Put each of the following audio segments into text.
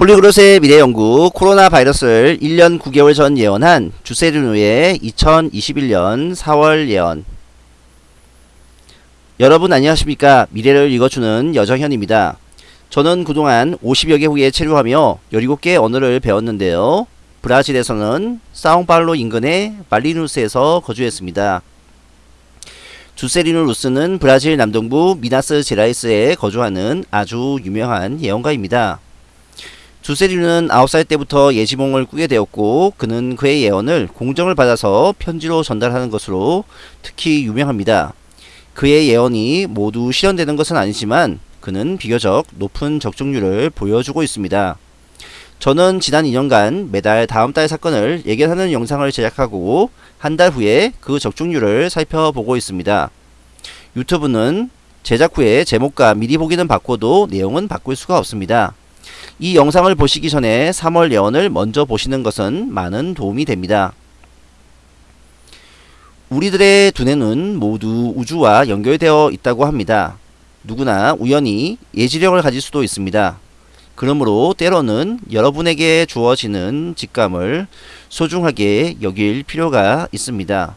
폴리그롯의 미래연구 코로나 바이러스를 1년 9개월 전 예언한 주세르누의 2021년 4월 예언 여러분 안녕하십니까 미래를 읽어주는 여정현입니다. 저는 그동안 50여 개국에 체류하며 17개 언어를 배웠는데요. 브라질에서는 사옹팔로 인근의 말리누스에서 거주했습니다. 주세리누 루스는 브라질 남동부 미나스 제라이스에 거주하는 아주 유명한 예언가입니다. 주세리누는 9살 때부터 예지몽을 꾸게 되었고 그는 그의 예언을 공정을 받아서 편지로 전달하는 것으로 특히 유명합니다. 그의 예언이 모두 실현되는 것은 아니지만 그는 비교적 높은 적중률을 보여주고 있습니다. 저는 지난 2년간 매달 다음 달 사건을 예견하는 영상을 제작하고 한 달 후에 그 적중률을 살펴보고 있습니다. 유튜브는 제작 후에 제목과 미리 보기는 바꿔도 내용은 바꿀 수가 없습니다. 이 영상을 보시기 전에 3월 예언을 먼저 보시는 것은 많은 도움이 됩니다. 우리들의 두 뇌는 모두 우주와 연결되어 있다고 합니다. 누구나 우연히 예지력을 가질 수도 있습니다. 그러므로 때로는 여러분에게 주어지는 직감을 소중하게 여길 필요가 있습니다.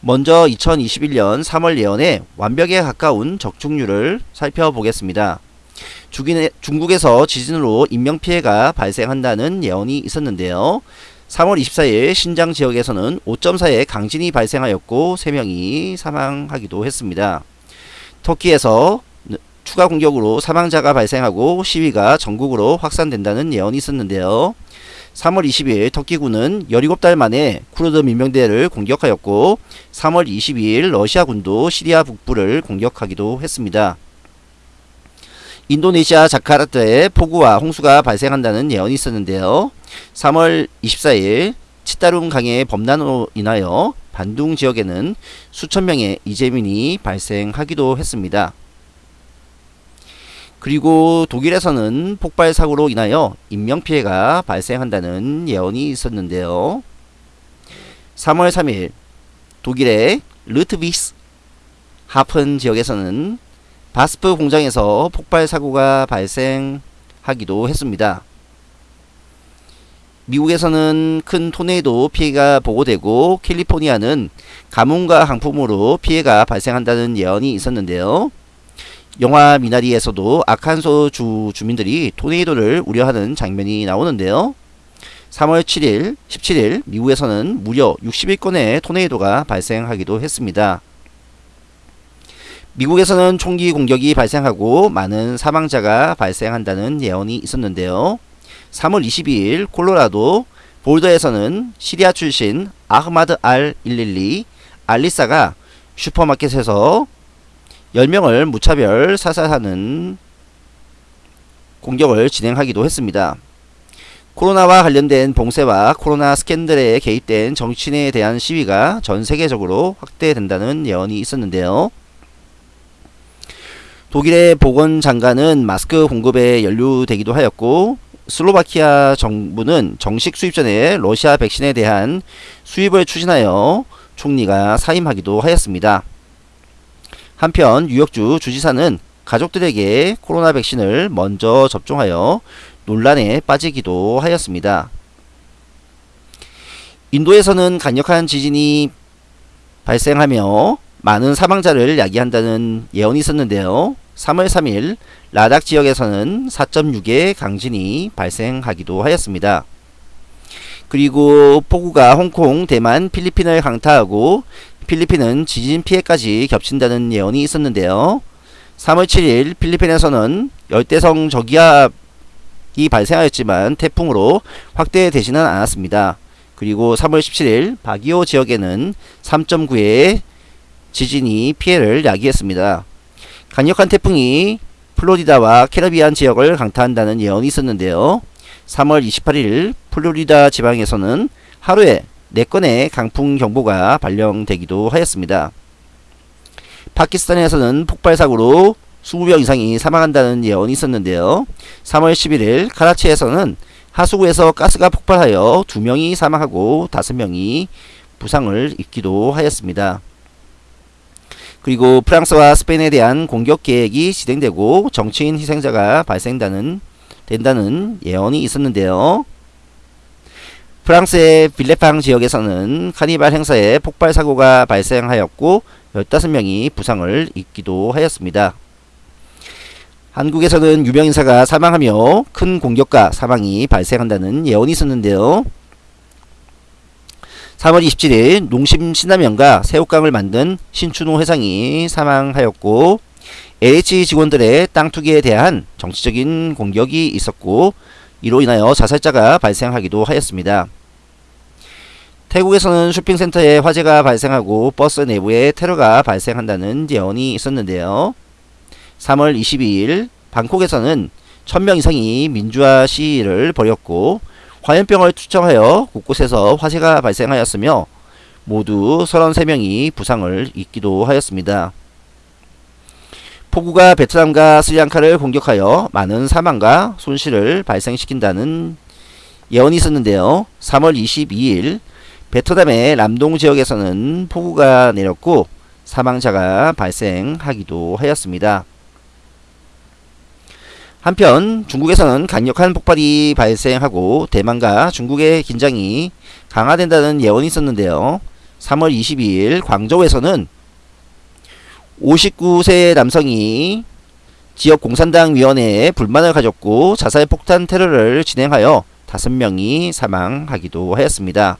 먼저 2021년 3월 예언의 완벽에 가까운 적중률을 살펴보겠습니다. 중국에서 지진으로 인명피해가 발생한다는 예언이 있었는데요. 3월 24일 신장 지역에서는 5.4의 강진이 발생하였고 3명이 사망하기도 했습니다. 터키에서 추가 공격으로 사망자가 발생하고 시위가 전국으로 확산된다는 예언이 있었는데요. 3월 20일 터키군은 17달 만에 쿠르드 민병대를 공격하였고 3월 22일 러시아군도 시리아 북부를 공격하기도 했습니다. 인도네시아 자카르타에 폭우와 홍수가 발생한다는 예언이 있었는데요. 3월 24일 치따룬 강의 범람으로 인하여 반둥 지역에는 수천 명의 이재민이 발생하기도 했습니다. 그리고 독일에서는 폭발 사고로 인하여 인명피해가 발생한다는 예언이 있었는데요. 3월 3일 독일의 르트비스 하픈 지역에서는 바스프 공장에서 폭발 사고가 발생하기도 했습니다. 미국에서는 큰 토네이도 피해가 보고되고 캘리포니아는 가뭄과 강풍으로 피해가 발생한다는 예언이 있었는데요. 영화 미나리에서도 아칸소 주 주민들이 토네이도를 우려하는 장면이 나오는데요. 3월 7일, 17일 미국에서는 무려 61건의 토네이도가 발생하기도 했습니다. 미국에서는 총기 공격이 발생하고 많은 사망자가 발생한다는 예언이 있었는데요. 3월 22일 콜로라도 볼더에서는 시리아 출신 아흐마드 알112 알리사가 슈퍼마켓에서 10명을 무차별 사살하는 공격을 진행하기도 했습니다. 코로나와 관련된 봉쇄와 코로나 스캔들에 개입된 정치인에 대한 시위가 전 세계적으로 확대된다는 예언이 있었는데요. 독일의 보건 장관은 마스크 공급에 연루되기도 하였고 슬로바키아 정부는 정식 수입 전에 러시아 백신에 대한 수입을 추진하여 총리가 사임하기도 하였습니다. 한편 뉴욕주 주지사는 가족들에게 코로나 백신을 먼저 접종하여 논란에 빠지기도 하였습니다. 인도에서는 강력한 지진이 발생하며 많은 사망자를 야기한다는 예언이 있었는데요. 3월 3일 라닥 지역에서는 4.6의 강진이 발생하기도 하였습니다. 그리고 폭우가 홍콩, 대만, 필리핀을 강타하고 필리핀은 지진 피해까지 겹친다는 예언이 있었는데요. 3월 7일 필리핀에서는 열대성 저기압이 발생하였지만 태풍으로 확대 되지는 않았습니다. 그리고 3월 17일 바기오 지역에는 3.9의 지진이 피해를 야기했습니다. 강력한 태풍이 플로리다와 캐리비안 지역을 강타한다는 예언이 있었는데요. 3월 28일 플로리다 지방에서는 하루에 4건의 강풍 경보가 발령되기도 하였습니다. 파키스탄에서는 폭발 사고로 20명 이상이 사망한다는 예언이 있었는데요. 3월 11일 카라치에서는 하수구에서 가스가 폭발하여 2명이 사망하고 5명이 부상을 입기도 하였습니다. 그리고 프랑스와 스페인에 대한 공격 계획이 진행되고 정치인 희생자가 발생다는 된다는 예언이 있었는데요. 프랑스의 빌레팡 지역에서는 카니발 행사에 폭발 사고가 발생하였고 15명이 부상을 입기도 하였습니다. 한국에서는 유명 인사가 사망하며 큰 공격과 사망이 발생한다는 예언이 있었는데요. 3월 27일 농심 신라면과 새우깡을 만든 신춘호 회장이 사망하였고 LH 직원들의 땅 투기에 대한 정치적인 공격이 있었고 이로 인하여 자살자가 발생하기도 하였습니다. 태국에서는 쇼핑센터에 화재가 발생하고 버스 내부에 테러가 발생한다는 예언이 있었는데요. 3월 22일 방콕에서는 1000명 이상이 민주화 시위를 벌였고 화염병을 투척하여 곳곳에서 화재가 발생하였으며 모두 33명이 부상을 입기도 하였습니다. 폭우가 베트남과 스리랑카를 공격하여 많은 사망과 손실을 발생시킨다는 예언이 있었는데요. 3월 22일 베트남의 람동 지역에서는 폭우가 내렸고 사망자가 발생하기도 하였습니다. 한편 중국에서는 강력한 폭발이 발생하고 대만과 중국의 긴장이 강화된다는 예언이 있었는데요. 3월 22일 광저우에서는 59세 남성이 지역 공산당 위원회에 불만을 가졌고 자살 폭탄 테러를 진행하여 5명이 사망하기도 하였습니다.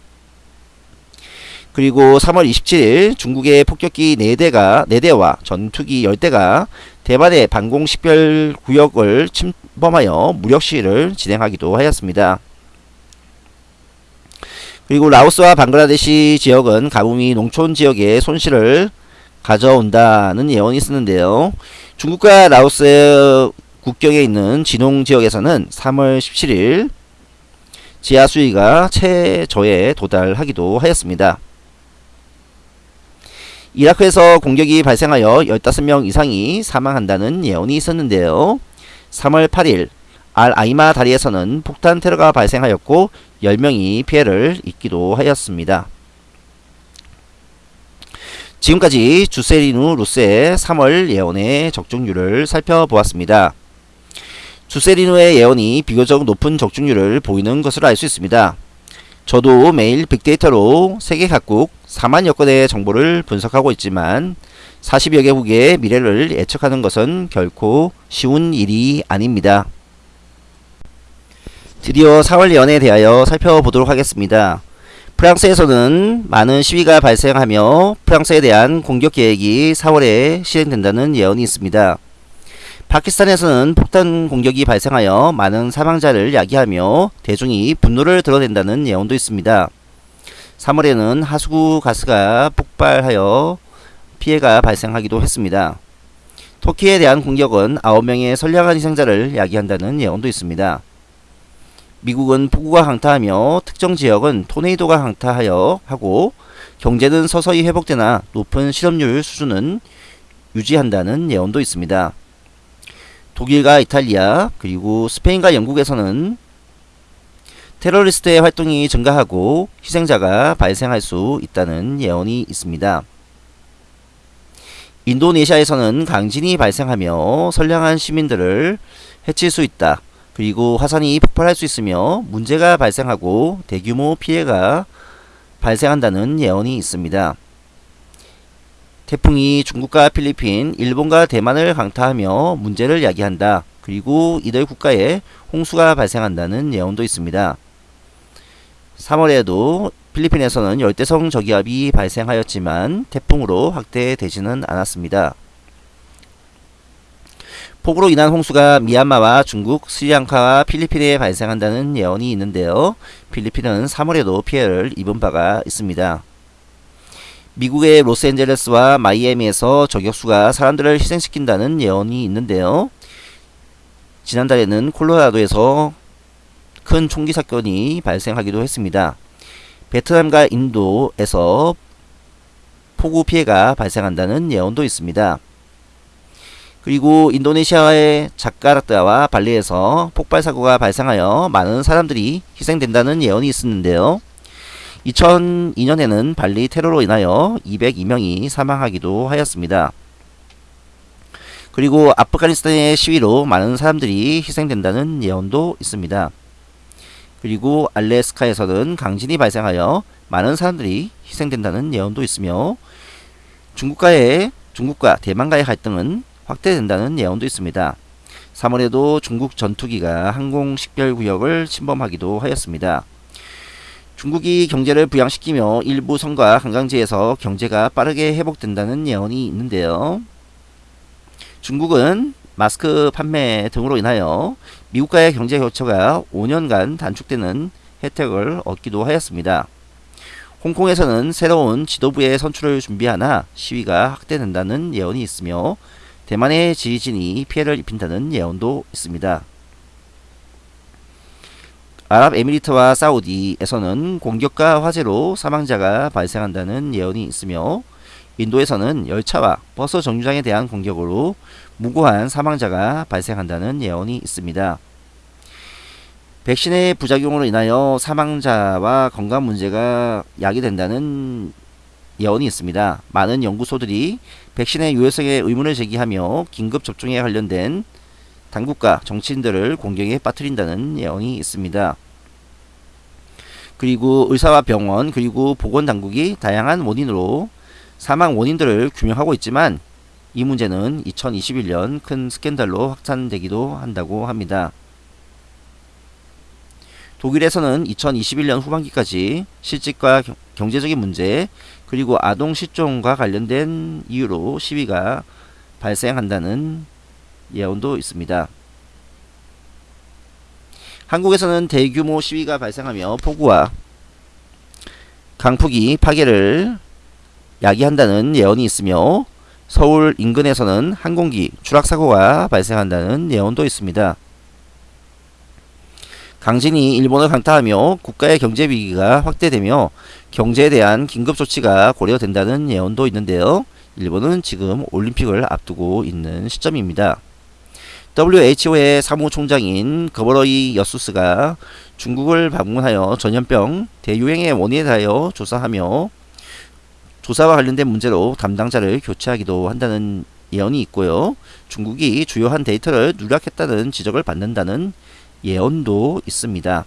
그리고 3월 27일 중국의 폭격기 4대가 4대와 전투기 10대가 대만의 방공 식별 구역을 침범하여 무력 시위를 진행하기도 하였습니다. 그리고 라오스와 방글라데시 지역은 가뭄이 농촌 지역에 손실을 가져온다는 예언이 있었는데요. 중국과 라오스 국경에 있는 진홍 지역에서는 3월 17일 지하 수위가 최저에 도달하기도 하였습니다. 이라크에서 공격이 발생하여 15명 이상이 사망한다는 예언이 있었는데요. 3월 8일 알 아이마 다리에서는 폭탄 테러가 발생하였고 10명이 피해를 입기도 하였습니다. 지금까지 주세리누 루스의 3월 예언의 적중률을 살펴보았습니다. 주세리누의 예언이 비교적 높은 적중률을 보이는 것으로 알 수 있습니다. 저도 매일 빅데이터로 세계 각국 4만여 건의 정보를 분석하고 있지만 40여 개국의 미래를 예측하는 것은 결코 쉬운 일이 아닙니다. 드디어 4월 연에 대하여 살펴보도록 하겠습니다. 프랑스에서는 많은 시위가 발생하며 프랑스에 대한 공격 계획이 4월에 실행된다는 예언이 있습니다. 파키스탄에서는 폭탄 공격이 발생하여 많은 사망자를 야기하며 대중이 분노를 드러낸다는 예언도 있습니다. 3월에는 하수구 가스가 폭발하여 피해가 발생하기도 했습니다. 터키에 대한 공격은 9명의 선량한 희생자를 야기한다는 예언도 있습니다. 미국은 폭우가 강타하며 특정 지역은 토네이도가 강타하여 하고 경제는 서서히 회복되나 높은 실업률 수준은 유지한다는 예언도 있습니다. 독일과 이탈리아 그리고 스페인과 영국에서는 테러리스트의 활동이 증가하고 희생자가 발생할 수 있다는 예언이 있습니다. 인도네시아에서는 강진이 발생하며 선량한 시민들을 해칠 수 있다. 그리고 화산이 폭발할 수 있으며 문제가 발생하고 대규모 피해가 발생한다는 예언이 있습니다. 태풍이 중국과 필리핀, 일본과 대만을 강타하며 문제를 야기한다. 그리고 이들 국가에 홍수가 발생한다는 예언도 있습니다. 3월에도 필리핀에서는 열대성 저기압이 발생하였지만 태풍으로 확대되지는 않았습니다. 폭우로 인한 홍수가 미얀마와 중국, 스리랑카와 필리핀에 발생한다는 예언이 있는데요. 필리핀은 3월에도 피해를 입은 바가 있습니다. 미국의 로스앤젤레스와 마이애미에서 저격수가 사람들을 희생시킨다는 예언이 있는데요. 지난달에는 콜로라도에서 큰 총기 사건이 발생하기도 했습니다. 베트남과 인도에서 폭우 피해가 발생한다는 예언도 있습니다. 그리고 인도네시아의 자카르타와 발리에서 폭발 사고가 발생하여 많은 사람들이 희생된다는 예언이 있었는데요. 2002년에는 발리 테러로 인하여 202명이 사망하기도 하였습니다. 그리고 아프가니스탄의 시위로 많은 사람들이 희생된다는 예언도 있습니다. 그리고 알래스카에서는 강진이 발생하여 많은 사람들이 희생된다는 예언도 있으며 중국과의 중국과 대만과의 갈등은 확대된다는 예언도 있습니다. 3월에도 중국 전투기가 항공 식별 구역을 침범하기도 하였습니다. 중국이 경제를 부양시키며 일부 성과 관광지에서 경제가 빠르게 회복된다는 예언이 있는데요. 중국은 마스크 판매 등으로 인하여 미국과의 경제 교처가 5년간 단축되는 혜택을 얻기도 하였습니다. 홍콩에서는 새로운 지도부의 선출을 준비하나 시위가 확대된다는 예언이 있으며 대만의 지진이 피해를 입힌다는 예언도 있습니다. 아랍에미리트와 사우디에서는 공격과 화재로 사망자가 발생한다는 예언이 있으며 인도에서는 열차와 버스 정류장에 대한 공격으로 무고한 사망자가 발생한다는 예언이 있습니다. 백신의 부작용으로 인하여 사망자와 건강 문제가 야기된다는 예언이 있습니다. 많은 연구소들이 백신의 유효성에 의문을 제기하며 긴급 접종에 관련된 당국과 정치인들을 공경에 빠뜨린다는 예언이 있습니다. 그리고 의사와 병원 그리고 보건당국이 다양한 원인으로 사망 원인들을 규명하고 있지만 이 문제는 2021년 큰 스캔들로 확산되기도 한다고 합니다. 독일에서는 2021년 후반기까지 실직과 경제적인 문제 그리고 아동 실종과 관련된 이유로 시위가 발생한다는 예언도 있습니다. 한국에서는 대규모 시위가 발생하며 폭우와 강풍이 파괴를 야기한다는 예언이 있으며 서울 인근에서는 항공기 추락사고가 발생한다는 예언도 있습니다. 강진이 일본을 강타하며 국가의 경제 위기가 확대되며 경제에 대한 긴급 조치가 고려된다는 예언도 있는데요. 일본은 지금 올림픽을 앞두고 있는 시점입니다. WHO의 사무총장인 거버러이 여수스가 중국을 방문하여 전염병 대유행의 원인에 대하여 조사하며 조사와 관련된 문제로 담당자를 교체하기도 한다는 예언이 있고요. 중국이 주요한 데이터를 누락했다는 지적을 받는다는 예언도 있습니다.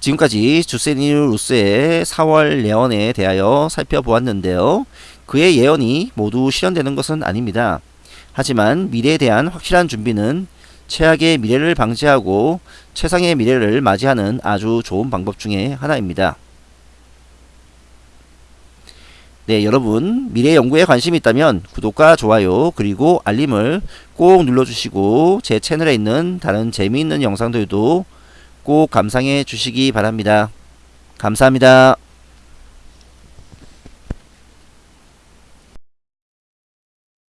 지금까지 주세니루스의 4월 예언에 대하여 살펴보았는데요. 그의 예언이 모두 실현되는 것은 아닙니다. 하지만 미래에 대한 확실한 준비는 최악의 미래를 방지하고 최상의 미래를 맞이하는 아주 좋은 방법 중에 하나입니다. 네, 여러분 미래 연구에 관심이 있다면 구독과 좋아요 그리고 알림을 꼭 눌러주시고 제 채널에 있는 다른 재미있는 영상들도 꼭 감상해 주시기 바랍니다. 감사합니다.